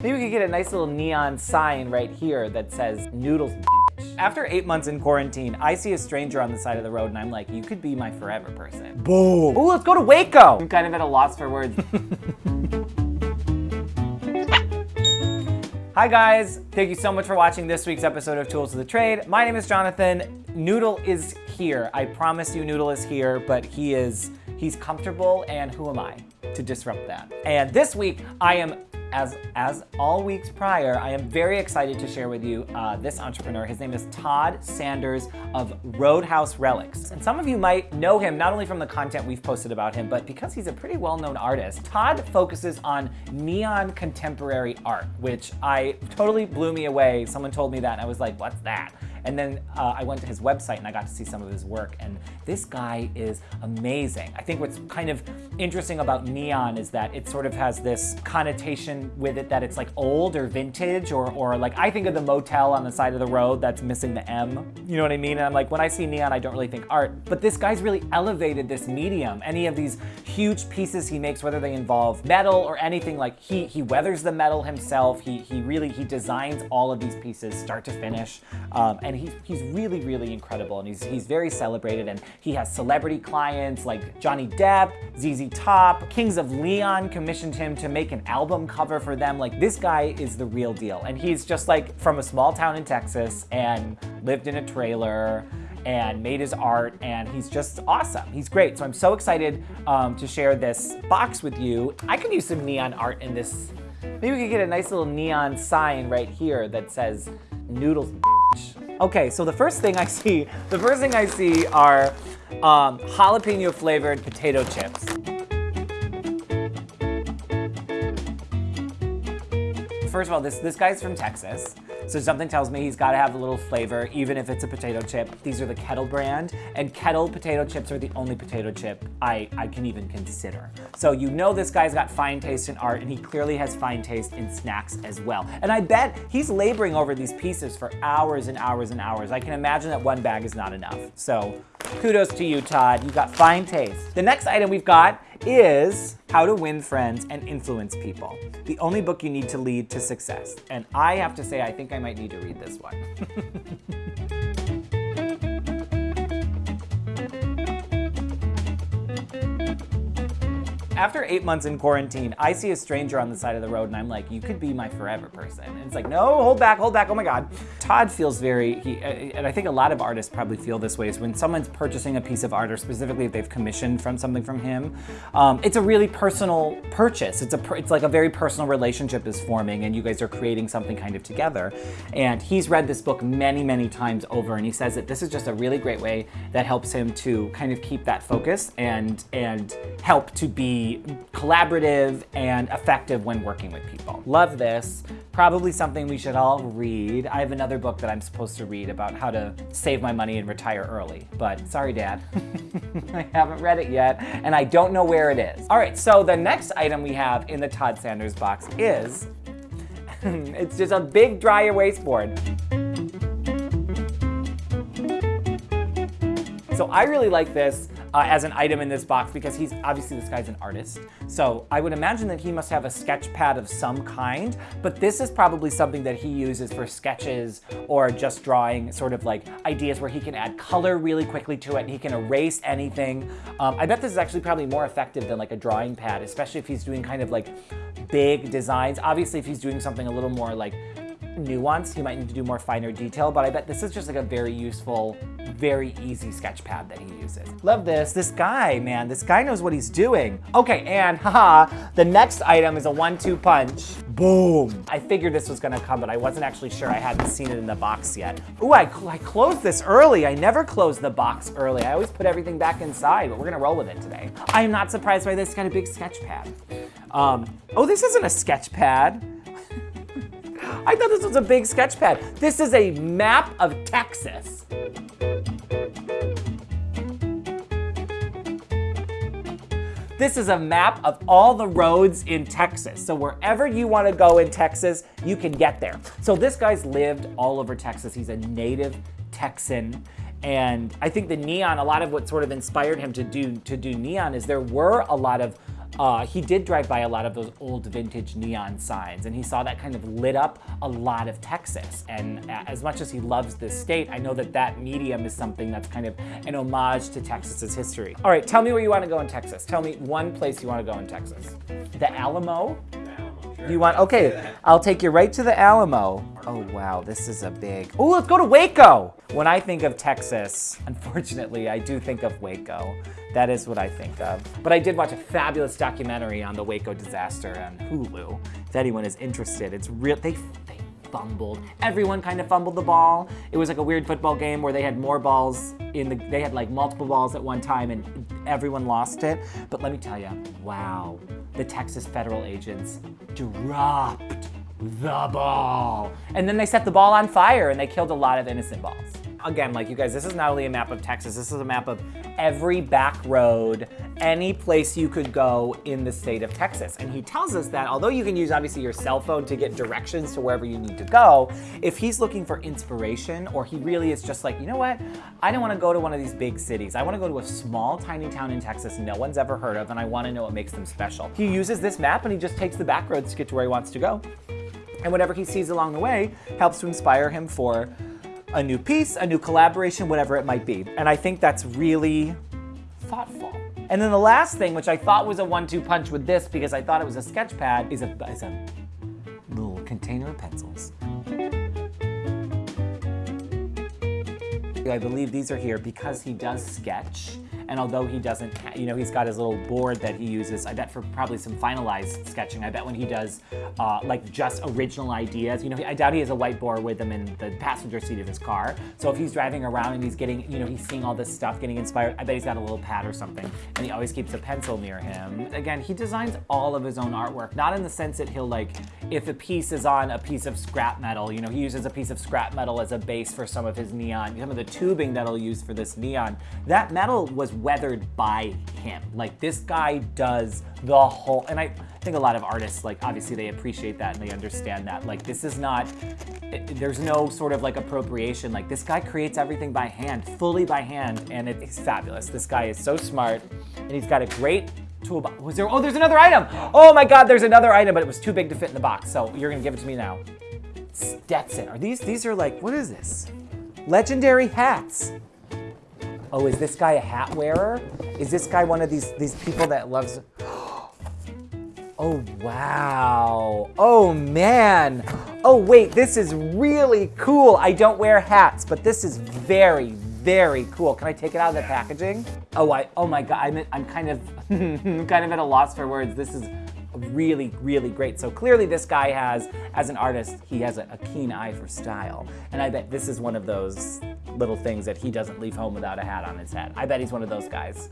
Maybe we could get a nice little neon sign right here that says noodles bitch. After eight months in quarantine, I see a stranger on the side of the road and I'm like, you could be my forever person. Boom. Ooh, let's go to Waco. I'm kind of at a loss for words. Hi guys, thank you so much for watching this week's episode of Tools of the Trade. My name is Jonathan. Noodle is here. I promise you Noodle is here, but he is, he's comfortable and who am I to disrupt that? And this week I am as, as all weeks prior, I am very excited to share with you uh, this entrepreneur. His name is Todd Sanders of Roadhouse Relics. And some of you might know him not only from the content we've posted about him, but because he's a pretty well-known artist. Todd focuses on neon contemporary art, which I totally blew me away. Someone told me that and I was like, what's that? And then uh, I went to his website and I got to see some of his work. And this guy is amazing. I think what's kind of interesting about neon is that it sort of has this connotation with it that it's like old or vintage or, or like I think of the motel on the side of the road that's missing the M. You know what I mean? And I'm like, when I see neon, I don't really think art. But this guy's really elevated this medium. Any of these huge pieces he makes, whether they involve metal or anything, like he, he weathers the metal himself. He, he really, he designs all of these pieces start to finish. Um, and he's, he's really, really incredible. And he's, he's very celebrated. And he has celebrity clients like Johnny Depp, ZZ Top, Kings of Leon commissioned him to make an album cover for them. Like this guy is the real deal. And he's just like from a small town in Texas and lived in a trailer and made his art and he's just awesome. He's great. So I'm so excited um, to share this box with you. I could use some neon art in this. Maybe we could get a nice little neon sign right here that says noodles Okay, so the first thing I see, the first thing I see are um, jalapeno flavored potato chips. First of all, this, this guy's from Texas. So something tells me he's got to have a little flavor, even if it's a potato chip. These are the Kettle brand, and Kettle potato chips are the only potato chip I, I can even consider. So you know this guy's got fine taste in art, and he clearly has fine taste in snacks as well. And I bet he's laboring over these pieces for hours and hours and hours. I can imagine that one bag is not enough. So kudos to you, Todd. You've got fine taste. The next item we've got is How to Win Friends and Influence People, the only book you need to lead to success. And I have to say, I think I might need to read this one. After eight months in quarantine, I see a stranger on the side of the road and I'm like, you could be my forever person. And it's like, no, hold back, hold back, oh my God. Todd feels very, he, and I think a lot of artists probably feel this way, is when someone's purchasing a piece of art, or specifically if they've commissioned from something from him, um, it's a really personal purchase. It's, a, it's like a very personal relationship is forming and you guys are creating something kind of together. And he's read this book many, many times over and he says that this is just a really great way that helps him to kind of keep that focus and, and help to be collaborative and effective when working with people. Love this. Probably something we should all read. I have another book that I'm supposed to read about how to save my money and retire early, but sorry, Dad. I haven't read it yet, and I don't know where it is. All right, so the next item we have in the Todd Sanders box is, it's just a big dry erase board. So I really like this uh, as an item in this box because he's obviously this guy's an artist. So I would imagine that he must have a sketch pad of some kind, but this is probably something that he uses for sketches or just drawing sort of like ideas where he can add color really quickly to it and he can erase anything. Um, I bet this is actually probably more effective than like a drawing pad, especially if he's doing kind of like big designs. Obviously, if he's doing something a little more like nuanced, you might need to do more finer detail, but I bet this is just like a very useful, very easy sketch pad that he uses. Love this. This guy, man, this guy knows what he's doing. Okay, and haha, the next item is a one-two punch. Boom. I figured this was gonna come, but I wasn't actually sure. I hadn't seen it in the box yet. Ooh, I, I closed this early. I never close the box early. I always put everything back inside, but we're gonna roll with it today. I am not surprised by this. Got a big sketch pad. Um, oh, this isn't a sketch pad. I thought this was a big sketch pad. This is a map of Texas. This is a map of all the roads in Texas. So wherever you want to go in Texas, you can get there. So this guy's lived all over Texas. He's a native Texan. And I think the neon, a lot of what sort of inspired him to do to do neon is there were a lot of uh, he did drive by a lot of those old vintage neon signs and he saw that kind of lit up a lot of Texas. And as much as he loves this state, I know that that medium is something that's kind of an homage to Texas's history. All right, tell me where you want to go in Texas. Tell me one place you want to go in Texas. The Alamo? You want, okay, I'll take you right to the Alamo. Oh wow, this is a big, oh, let's go to Waco. When I think of Texas, unfortunately, I do think of Waco. That is what I think of. But I did watch a fabulous documentary on the Waco disaster on Hulu. If anyone is interested, it's real, they, they fumbled. Everyone kind of fumbled the ball. It was like a weird football game where they had more balls in the, they had like multiple balls at one time and everyone lost it. But let me tell you, wow, the Texas federal agents dropped the ball. And then they set the ball on fire and they killed a lot of innocent balls. Again, like you guys, this is not only a map of Texas, this is a map of every back road, any place you could go in the state of Texas. And he tells us that although you can use obviously your cell phone to get directions to wherever you need to go, if he's looking for inspiration or he really is just like, you know what, I don't want to go to one of these big cities. I want to go to a small, tiny town in Texas no one's ever heard of and I want to know what makes them special. He uses this map and he just takes the back roads to get to where he wants to go. And whatever he sees along the way helps to inspire him for a new piece, a new collaboration, whatever it might be. And I think that's really thoughtful. And then the last thing, which I thought was a one-two punch with this because I thought it was a sketch pad, is a, is a little container of pencils. I believe these are here because he does sketch and although he doesn't, you know, he's got his little board that he uses, I bet for probably some finalized sketching. I bet when he does uh, like just original ideas, you know, I doubt he has a whiteboard with him in the passenger seat of his car. So if he's driving around and he's getting, you know, he's seeing all this stuff, getting inspired, I bet he's got a little pad or something. And he always keeps a pencil near him. Again, he designs all of his own artwork, not in the sense that he'll like, if a piece is on a piece of scrap metal, you know, he uses a piece of scrap metal as a base for some of his neon, some of the tubing that he'll use for this neon. That metal was weathered by him. Like this guy does the whole, and I think a lot of artists, like obviously they appreciate that and they understand that. Like this is not, there's no sort of like appropriation. Like this guy creates everything by hand, fully by hand, and it's fabulous. This guy is so smart and he's got a great toolbox. Was there, oh, there's another item. Oh my God, there's another item, but it was too big to fit in the box. So you're gonna give it to me now. Stetson, are these, these are like, what is this? Legendary hats. Oh, is this guy a hat wearer? Is this guy one of these, these people that loves... Oh, wow. Oh, man. Oh, wait, this is really cool. I don't wear hats, but this is very, very cool. Can I take it out of the packaging? Oh, I, oh my God, I'm, I'm kind of, kind of at a loss for words. This is really, really great. So clearly this guy has, as an artist, he has a, a, keen eye for style. And I bet this is one of those little things that he doesn't leave home without a hat on his head. I bet he's one of those guys.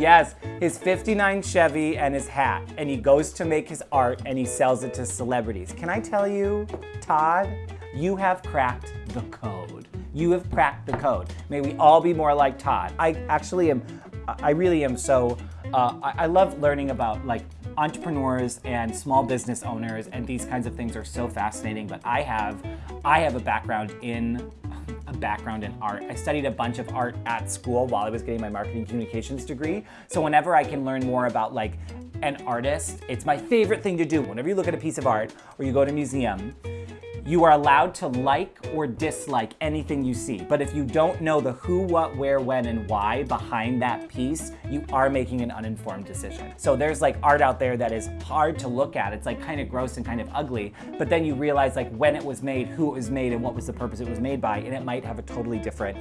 Yes, his 59 Chevy and his hat. And he goes to make his art and he sells it to celebrities. Can I tell you, Todd, you have cracked the code. You have cracked the code. May we all be more like Todd. I actually am, I really am so, uh, I, I love learning about like entrepreneurs and small business owners and these kinds of things are so fascinating, but I have, I have a background in a background in art. I studied a bunch of art at school while I was getting my marketing communications degree. So whenever I can learn more about like an artist, it's my favorite thing to do. Whenever you look at a piece of art or you go to a museum, you are allowed to like or dislike anything you see, but if you don't know the who, what, where, when, and why behind that piece, you are making an uninformed decision. So there's like art out there that is hard to look at. It's like kind of gross and kind of ugly, but then you realize like when it was made, who it was made, and what was the purpose it was made by, and it might have a totally different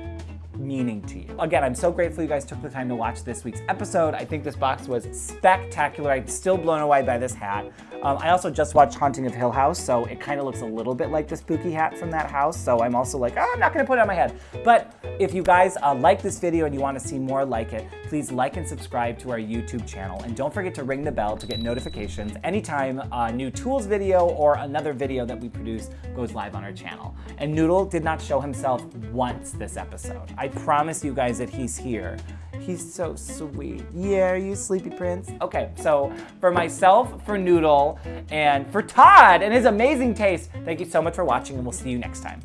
meaning to you. Again, I'm so grateful you guys took the time to watch this week's episode. I think this box was spectacular. I'm still blown away by this hat. Um, I also just watched Haunting of Hill House, so it kind of looks a little bit like the spooky hat from that house. So I'm also like, oh, I'm not gonna put it on my head. But if you guys uh, like this video and you wanna see more like it, please like and subscribe to our YouTube channel. And don't forget to ring the bell to get notifications anytime a new tools video or another video that we produce goes live on our channel. And Noodle did not show himself once this episode. I promise you guys that he's here. He's so sweet. Yeah, you sleepy prince? Okay, so for myself, for Noodle, and for Todd and his amazing taste, thank you so much for watching and we'll see you next time.